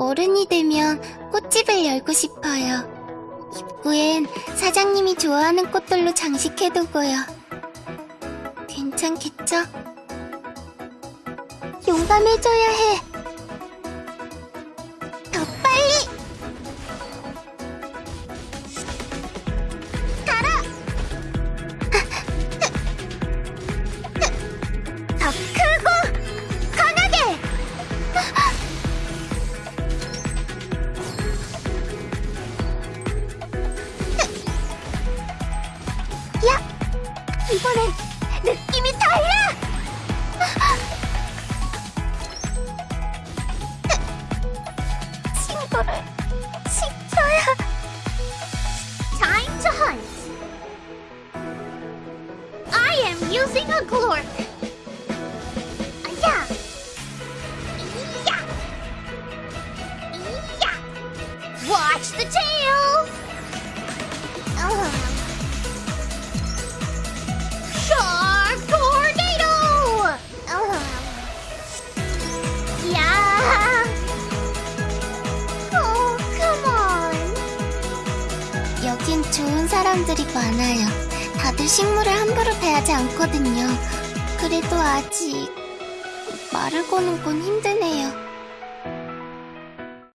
어른이 되면 꽃집을 열고 싶어요. 입구엔 사장님이 좋아하는 꽃들로 장식해두고요. 괜찮겠죠? 용감해져야 해. 더 빨리! 가라! 더 이번엔 느낌이 달라! 친구를 지켜야 Time to hunt. I am using a glork. Yeah. Yeah. Yeah. Watch the tail. 여긴 좋은 사람들이 많아요. 다들 식물을 함부로 배하지 않거든요. 그래도 아직 말을 거는 건 힘드네요.